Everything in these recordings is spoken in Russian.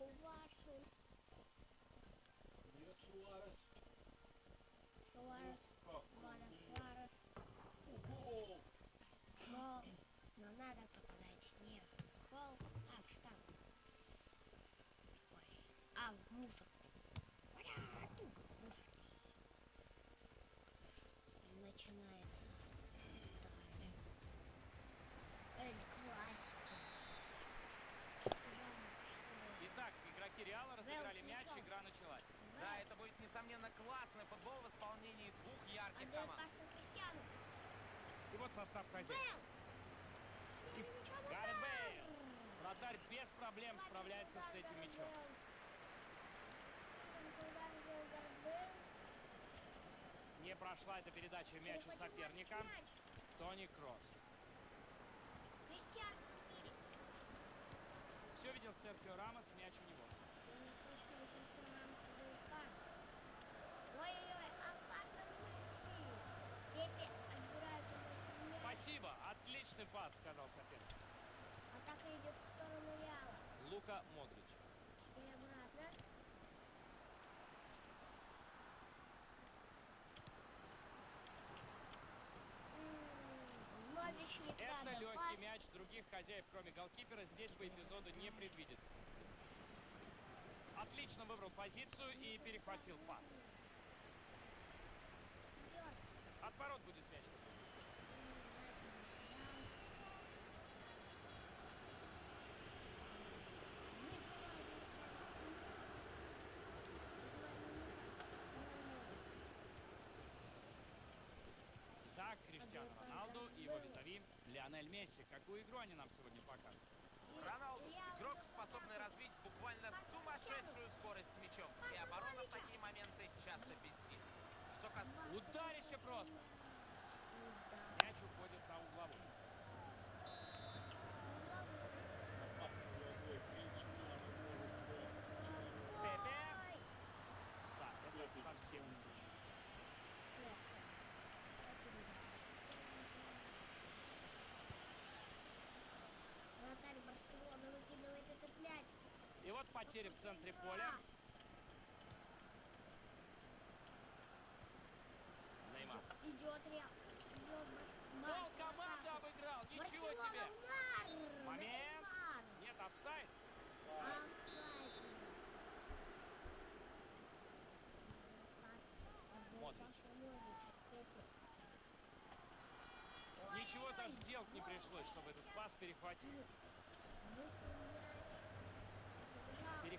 Хуварсон. Нет, Суарес. Суарес. Как? Варес. Варес. Гол! Гол. Но надо попадать не в гол, а в штанг. Ой. А в мусорку. Ура! Тук, мусорки. И начинается. Италия. Эль Классика. Итак, игроки Реала разыграли Вэлс, мяч, ничего. игра началась. Да, это будет, несомненно, классный футбол в исполнении двух ярких Отдай команд. И вот состав хозяев. И Гаррет Бейл. Вратарь без проблем справляется с этим мячом. Не прошла эта передача мяч у соперника. Тони Кросс. Все видел Серхио Рамос, мяч у него. Ой-ой-ой, опасно Месси. Пепе отбирает у Месси мяч. Спасибо, отличный пас, сказал соперник. Атака идет в сторону Реала. Лука Модрич. Это легкий мяч, других хозяев, кроме голкипера, здесь по эпизоду не предвидится. Отлично выбрал позицию и перехватил пас. Идет. От ворот будет мяч. Так, Криштиану Роналду и его визави Лионель Месси. Какую игру они нам сегодня покажут? Роналду – игрок, способный развить буквально сумасшедшую скорость с мячом. И оборона в такие моменты часто бессильна. Что касается... Ударище просто. Мяч уходит на угловую. Молодой принц Милана может Пепе. Ой. Так, это совсем не точно. Вратарь Барселоны выкидывает этот мяч. И вот потеря в центре поля. Неймар. Идет Барс- Пол команды обыграл. Ничего Барселона, себе. удар! Момент. Неймар. Нет, офсайд. Модрич. Ничего даже делать не пришлось, чтобы этот пас перехватить.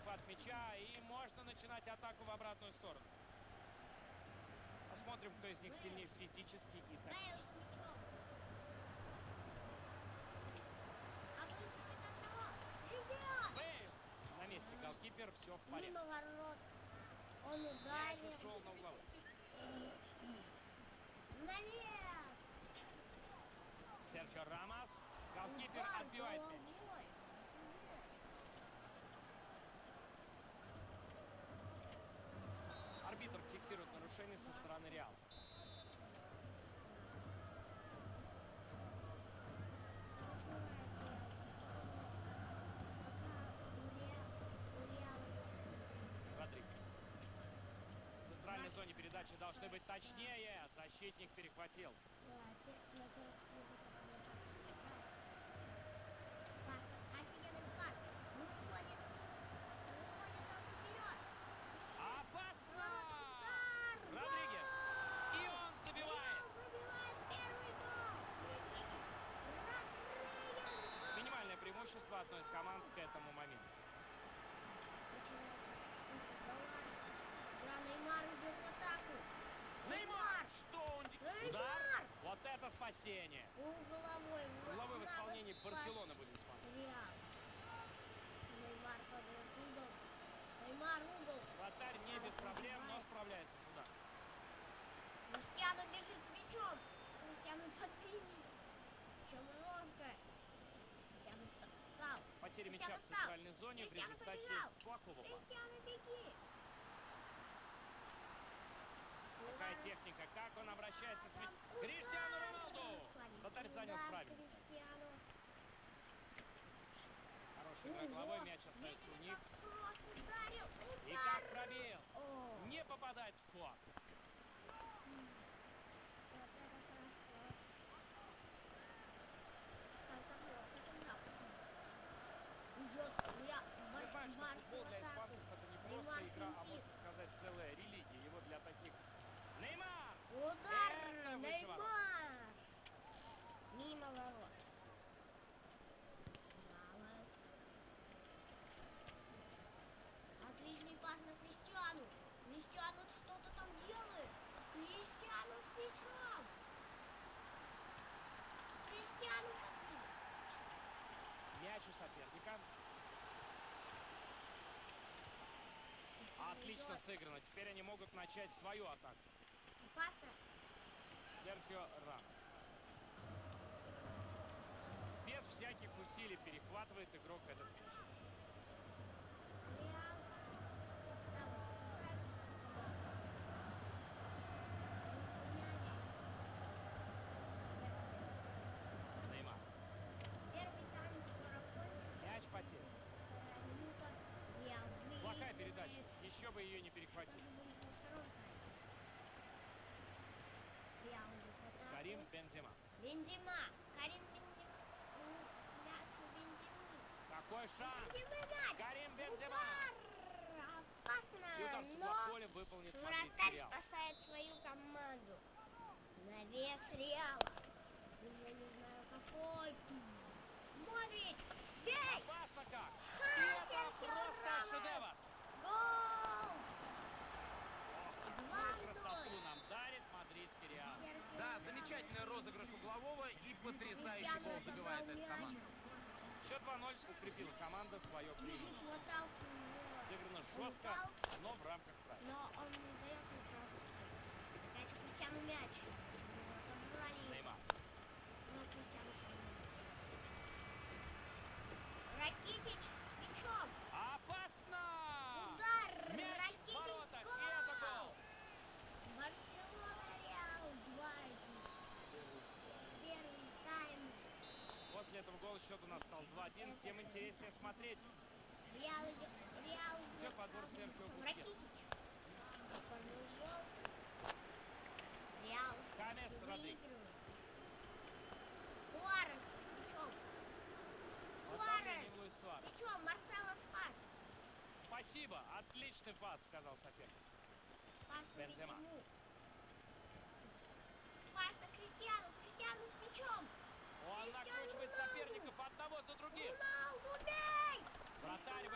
Перехват мяча, и можно начинать атаку в обратную сторону. Посмотрим, кто из них сильнее физически и тактически. Бейл! На месте голкипер, все в порядке. Он Мяч ударил. ушел на угловой. Навес! Серхио Рамос. Голкипер Удар отбивает мяч. головой. Арбитр фиксирует нарушение со стороны Реала. Родригес. В центральной зоне передачи должны быть точнее. Защитник перехватил. Опасно! Родригес. И он забивает. Минимальное преимущество одной из команд к этому моменту. Неймар идет в атаку. Неймар! Что он... де- Неймар! Удар! Спасение! Угловой. Угловой в Надо исполнении Барселоны будем смотреть. Неймар подает угол. Неймар угол. Вратарь не без проблем, но справляется с ударом. Кристиану бежит с мячом. Кристиану подвинет. Чем ловко. Кристиану ста- встал. Потеря Кристиану мяча в центральной зоне в Кристиану результате плохого паса. Кристиану беги. Какая техника, как он обращается с мячом. Криштиану Роналду! вратарь занял правильно. Хороший игра головой, мяч остается у них. И как пробил! Не попадает в створ. Понимаешь, что футбол для испанцев это не просто игра, а можно сказать целая религия. Его для таких... Неймар! Удар! Это Неймар! Мимо ворот. Малос. Отличный пас на Кристиану. Кристиану что-то там делает. Кристиану с мячом. Кристиану? Мяч у соперника. Отлично сыграно. Теперь они могут начать свою атаку. Опасно. Серхио Рамос. Без всяких усилий перехватывает игрок этот мяч. Плохая передача. Еще бы ее не атаку. Карим. Бензима. Бензима. Ну, Мяч у Бензимы. Какой шанс! Карим Бензема! Опасно. Но поля выполнит вратарь спасает свою команду. Навес Реала. Я не знаю какой. Модрич. Бей. Опасно как! И это просто шедевр! Гол. Красоту нам дарит мадридский Реал. Да, замечательный розыгрыш углового и потрясающий гол забивает эта команда. Счет 2-0 укрепила команда свое преимущество. Сыграно жестко, но в рамках правил. Но он не дает мне сразу. Опять Кристиану мяч. Неймар. Но Кристиану. Ракитич с мячом. Опасно! Удар. Мяч в Ракитич. ворота, и гол. это гол! Барселона Реал 2-1. Первый тайм. После этого гола счет у нас стал 2-1. Тем интереснее смотреть. Реал. Реал идет. подбор Серхио Бускетс? Реал Хамес Родригес. Суарес. Суарес. Суарес. Мячом Марсело спас. Спасибо, отличный пас, сказал соперник. На Бензема. Бензему. Пас на Кристиану. Кристиану с мячом. Он накручивает соперников одного за другим. Роналду, бей! Вратарь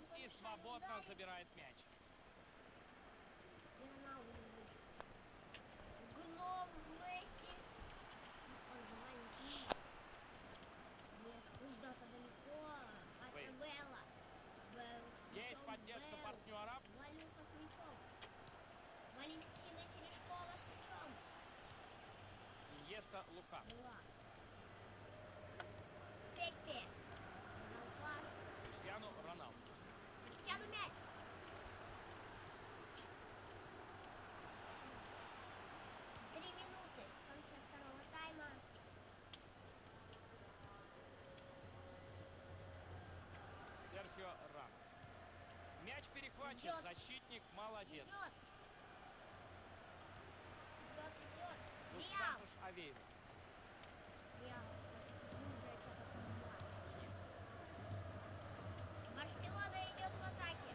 выходит и свободно забирает мяч. Гном Месси. Куда-то далеко. Вейн. Это Белла. Белл с Есть мячом, поддержка партнера. Валюха с мячом. Валентина Терешкова с мячом. Иеста Лука. Два. Пепе. Дал пас. Криштиану Роналду. Кристиану мяч. Три минуты в конце второго тайма. Серхио Рамос. Мяч Идет. Защитник молодец. Идет. Идет, идет. Реал. Мустафуш Авеев. Барселона идет в атаке.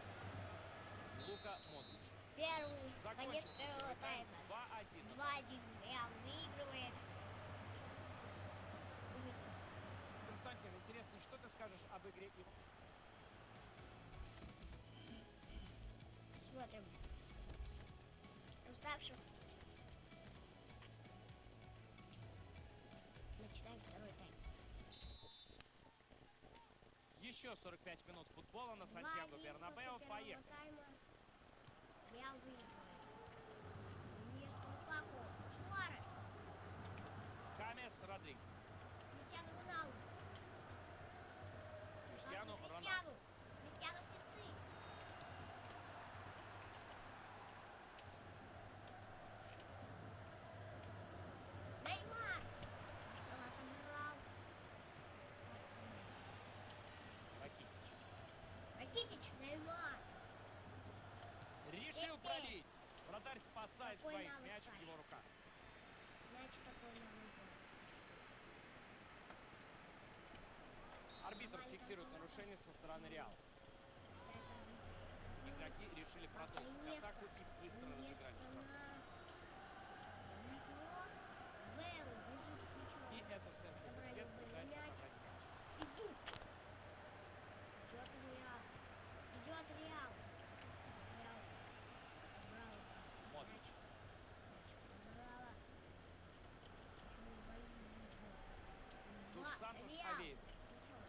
Лука Модрич. Первый. Конец первого тайма. 2-1. 2-1. Реал выигрывает. Константин, интересно, что ты скажешь об игре Смотрим. Уставших. Начинаем второй тайм. Еще 45 минут футбола на Сантьяго Бернабео. Поехали. тайма. Родригес. Кристиану Роналду. Криштиану Пас на Роналду. Кристиану. Кристиану спецы. Неймар. Марсела отыграл. Ракитич. Ракитич, Неймар. Решил Пепе. пробить. Офсайд Какой своих, мяч в офсайд? его руках. Значит, такой. Арбитр фиксирует нарушение со стороны Реала. Это Игроки решили продолжить атаку и быстро место разыграли штраф. на Нико. Вэлл бежит с мячом. И это Серхио Бускетс пытается Мяч. отобрать мяч. Идут. Идет Реал. Идет Реал. Реал. Браво. Модрич. Браво. Почему боится? Туш Ва- Сантос Реал. Авеев. Ничего.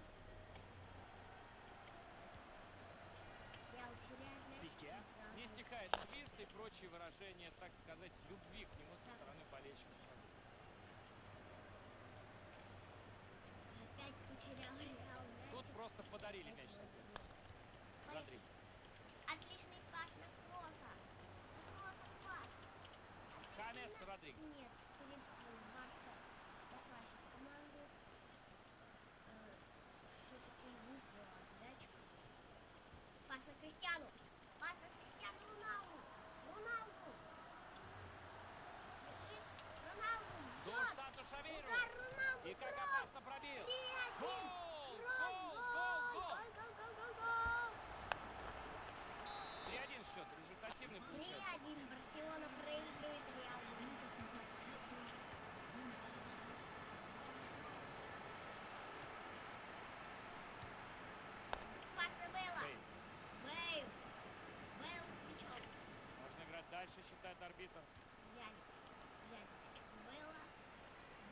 Реал теряет мяч. Пике. и сразу Не стихает свист и прочие выражения, так сказать, любви к нему со стороны болельщиков. Опять потерял Реал. Тут просто подарили мяч. Родригес. Отличный пас на Кросса. На Кросса пас. Хамес. Родригес. Нет, перед Барса спасла сейчас команду. Э, Все-таки выиграла мяч. Пас на Кристиану. Пас на Кристиану Роналду. Роналду. Летит. Роналду. Туш бьет. Сантос Авеев. Удар Роналду. И как опасно пробил. Гол! Гол! Гол! Гол! Гол, гол, гол, гол, гол. 3-1 счет. Результативный получается. 3-1. Барселона проигрывает Реал. Дальше, считает арбитр. Взяли. Взяли. Бейла.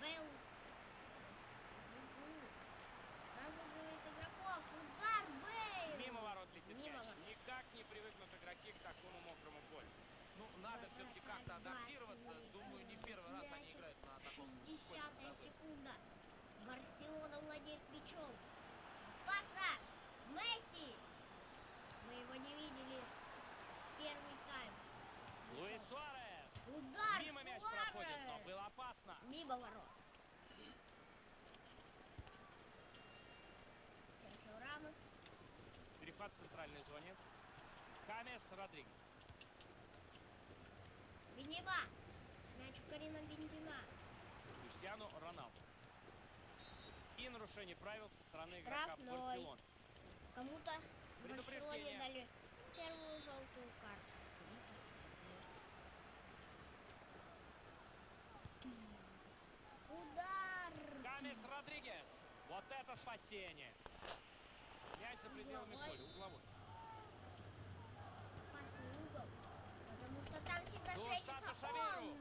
Бейл. Разыгрывает игроков. Удар Бейл. Мимо ворот летит Мимо мяч. ворот. Никак не привыкнут игроки к такому мокрому полю. Ну, надо все-таки как-то адаптироваться. Думаю, не первый раз они Мяч. играют на таком 60 скользком газоне. секунда. Барселона владеет мячом. Паса! Месси! Мы его не видели. Первый тайм. Луис Суарес. Удар Мимо мяч Суарес! проходит, но было опасно. Мимо ворот. Серхио Рамос. Перехват в центральной зоне. Хамес Родригес. Бенева. Мяч у Карина Бензима. Криштиану Роналду. И нарушение правил со стороны игрока. Барселоны. Кому-то. Барселоне дали первую желтую карту. Удар! Хамес Родригес. Вот это спасение. Мяч за пределами поля, угловой. Опасный угол. Потому что там всегда встретится он.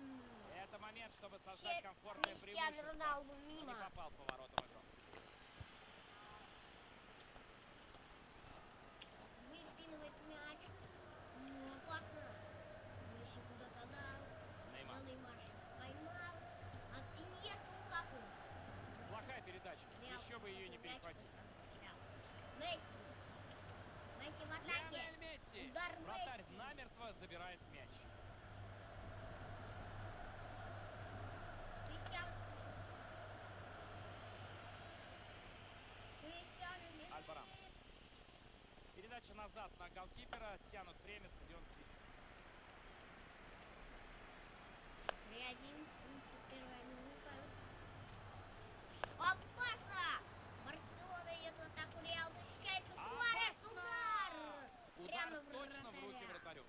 Это момент, чтобы создать комфортное преимущество. Роналду Не попал в поворотом игрок. Выпинывает мяч. Ну, опасно. Месси куда-то дал. Неймар. Но Неймар сейчас поймал. От Иньеста Лукаку. Плохая передача. Реал Еще бы ее не мяч перехватить. потерял. Месси. Месси в атаке. Месси. Удар забирает мяч. Передача назад на голкипера. Тянут время, стадион свист. 3-1, 71 минута. Опасно! Барселона идет в атаку, Реал защищается. Суарес, Опасно! удар! Удар Прямо в точно в руки вратаря. вратарю.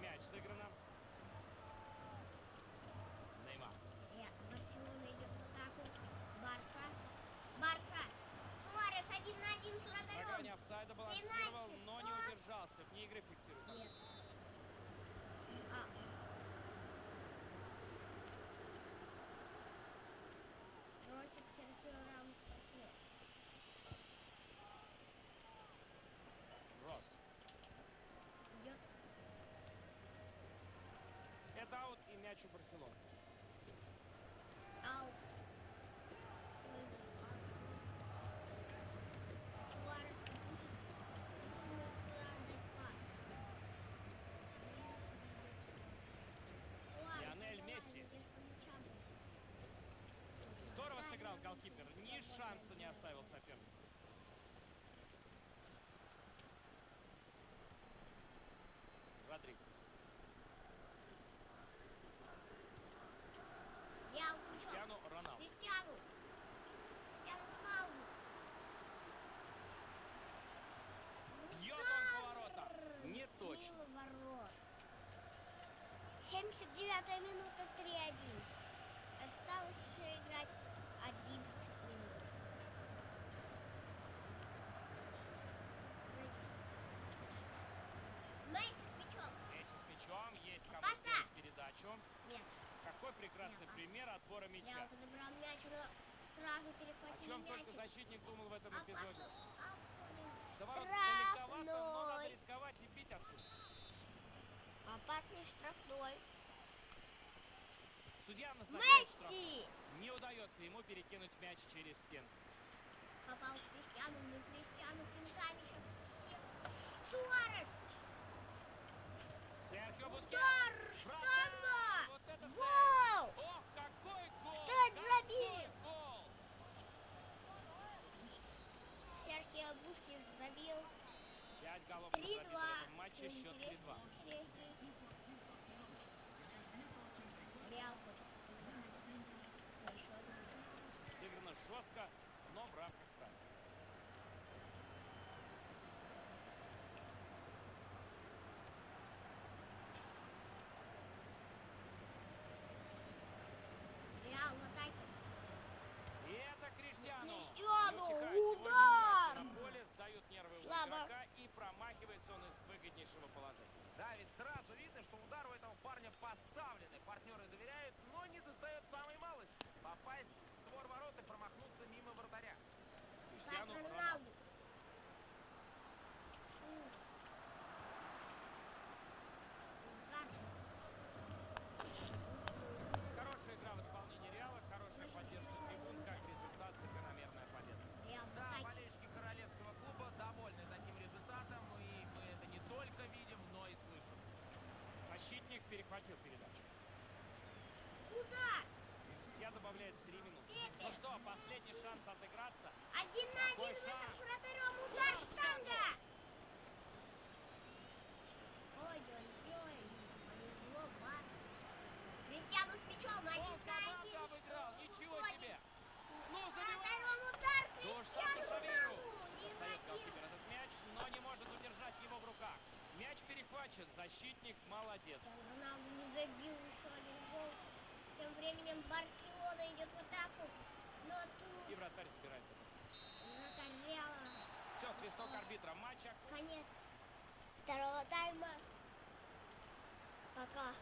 Мяч сыграно. Неймар. Ре- Барселона идет в атаку. Барса. Барса. Суарес один на один с На грани вратарем. офсайда балансировал, Пенальти, но не что? удержался. Вне игры фиксирует. Нет. А. Просит Серхио Рамос партнер. Рос. Идет Это аут и мяч у Барселоны. аут. Суарес будет ударный пас. Суарес Лионель давай, Месси. здесь по мячам. Здорово сыграл голкипер. Ни шанса не оставил сопернику. 79 минута 3-1. Осталось еще играть 11 минут. Месси с мячом. Месси с мячом, есть кому сделать передачу. Нет, Какой прекрасный Мяпа. пример отбора я мяча. подобрал мяч, но сразу О перехватил чем мяч. только защитник думал в этом А эпизоде. За ворот но надо рисковать и бить отсюда. Опасный. Судья назначает. Месси! Не удается ему перекинуть мяч через стенку. Попал в Криштиану, но Криштиану финтами сейчас. Суарес! Серхио Бускетс. Вратарь! Штанга! Вот это! Гол! Ох, какой гол! Кто это забил? гол! Серхио Бускис забил. Пять голов забито 3-2. в матче, счет 3-2. интереснее, интереснее. Реал хочет. Еще один. Сыграно жестко, но в рамках правил. Реал в атаке. И это Криштиану. Криштиану, Не утихает сегодня удар! мяч На поле сдают нервы у Слабо. игрока и промахивается он из выгоднейшего положения. Да, ведь сразу видно, что удар у этого парня поставленный. Партнеры доверяют, но не достает самой малости. Попасть в створ ворот и промахнуться мимо вратаря. Криштиану Роналду. Хорошая игра в исполнении Реала, хорошая поддержка трибун, как результат закономерная победа. Да, болельщики королевского клуба довольны таким результатом, и мы это не только видим, но и слышим. Защитник перехватил передачу. Удар! Судья добавляет 3 минуты. Третий. Ну что, последний шанс отыграться. Один на Какой один шанс? с вратарем. Удар Удар штанга! Ой-ой-ой. Повезло Барс. Кристиану с мячом. Один Он на команду один. обыграл, Что ничего выходит? себе. Ну, С забивай. вратарем удар Да уж сам Кристиану Савейру. Роналду. Не Достает забил. голкипер этот мяч, но не может удержать его в руках. Мяч перехвачен, защитник молодец. Роналду не забил еще один гол. Временем Барселона идет в атаку. Но тут И вратарь собирает. вратарь Реала. Все, свисток арбитра матча. Конец второго тайма. Пока